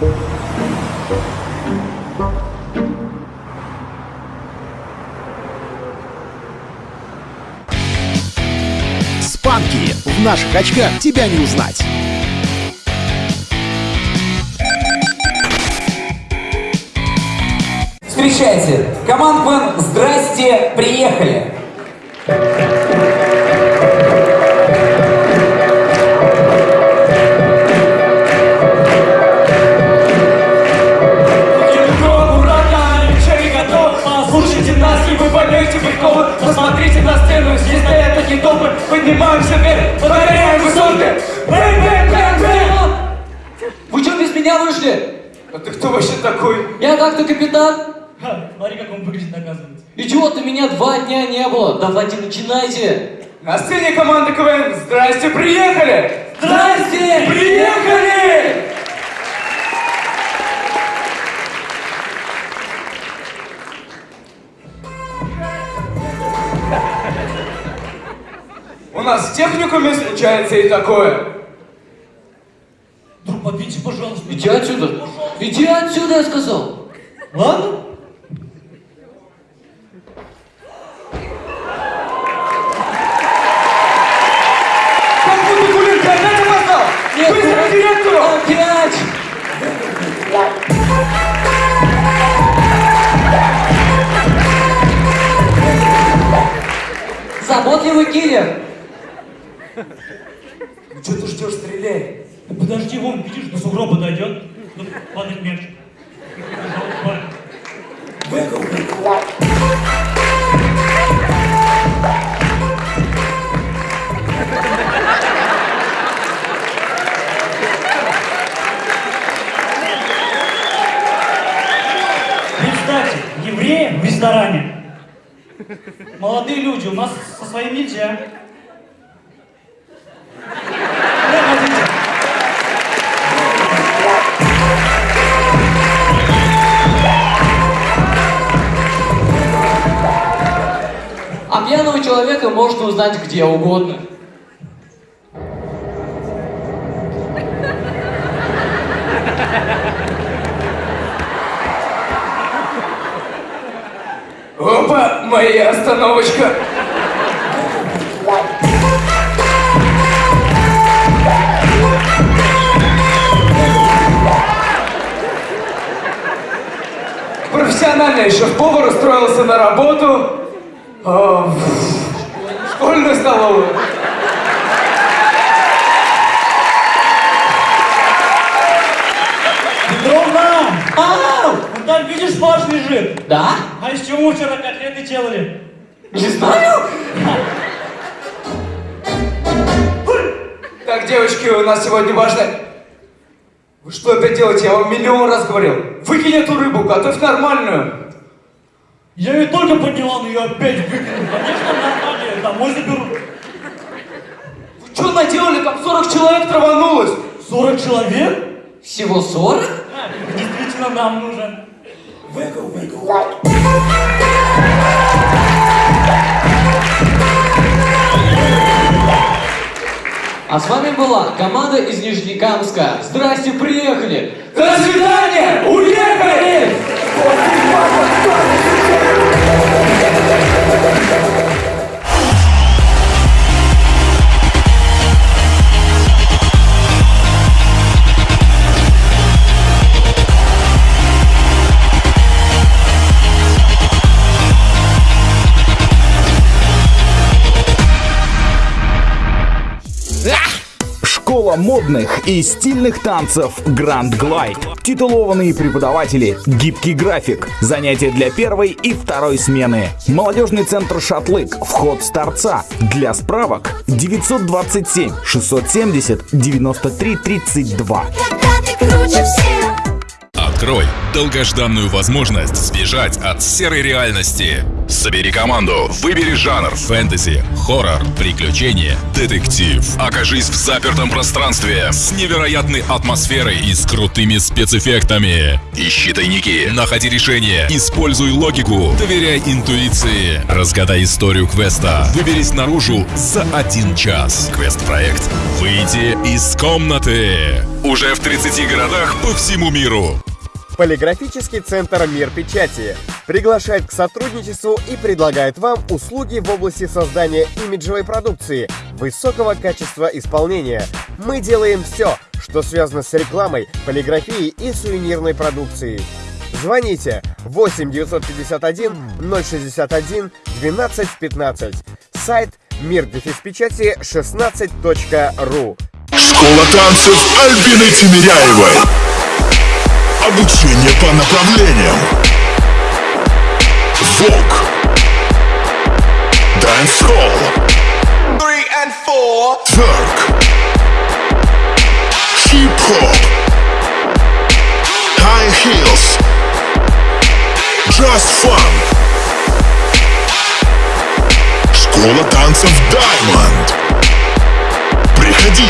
Спанки! В наших очках тебя не узнать! Встречайте! Команд Ван «Здрасте, приехали!» И поймете приколы Посмотрите на сцену, здесь стоят такие толпы Поднимаемся вверх, повторяем высоты Бэй, бэй, бэй, бэй Вы что, без меня вышли? А ты кто вообще такой? Я так-то капитан. Ха, смотри, как он выглядит, оказывается Идиот, меня два дня не было. Давайте начинайте. На сцене команда КВН Здрасте, приехали! Здрасте! Приехали! Нас в техникуме случается и такое. Друг, подвиньте, пожалуйста. Иди отсюда. Иди отсюда, я сказал. Ладно? Как будто Гулин, ты опять опоздал? Нет, Быстро ну, к директору! Опять! Заботливый киллер. Ну что ты ждешь, стреляй. Да подожди, вон, видишь, до сугроба дойдет. Тут падает мяч. В ресторане. Молодые люди, у нас со своим нельзя. Пьяного человека можно узнать где угодно. Опа, моя остановочка. Профессиональный шеф-повар устроился на работу в школьную столовую. Петровна! Ау! Вон там, видишь, фарш лежит. Да? А из чего вчера котлеты делали? Не знаю. Так, девочки, у нас сегодня важно... Вы что опять делаете? Я вам миллион раз говорил. Выкинь эту рыбу, готовь нормальную. Я ее только подняла, но ее опять выкинули. Конечно, нормально, домой заберу. Вы что наделали? Там 40 человек траванулось. 40 человек? Всего 40? А, действительно нам нужен. А с вами была команда из Нижнекамска. Здрасте, приехали! До свидания! Уехали! Модных и стильных танцев Grand Glide. Титулованные преподаватели, гибкий график, занятия для первой и второй смены. Молодежный центр «Шатлык», вход с торца. Для справок 927 670 93 32. Открой долгожданную возможность сбежать от серой реальности. Собери команду, выбери жанр фэнтези, хоррор, приключения, детектив. Окажись в запертом пространстве с невероятной атмосферой и с крутыми спецэффектами. Ищи тайники, находи решения, используй логику, доверяй интуиции. Разгадай историю квеста, выберись наружу за один час. Квест-проект «Выйти из комнаты». Уже в 30 городах по всему миру. Полиграфический центр «Мир печати» приглашает к сотрудничеству и предлагает вам услуги в области создания имиджевой продукции, высокого качества исполнения. Мы делаем все, что связано с рекламой, полиграфией и сувенирной продукцией. Звоните 8 951 061 12 15. Сайт мир печати 16.ру. Школа танцев Альбины Тимиряевой. Обучение по направлениям. Вок. Three and four. Twerk. Hip-hop. High heels. Just fun. Школа танцев Diamond. Приходи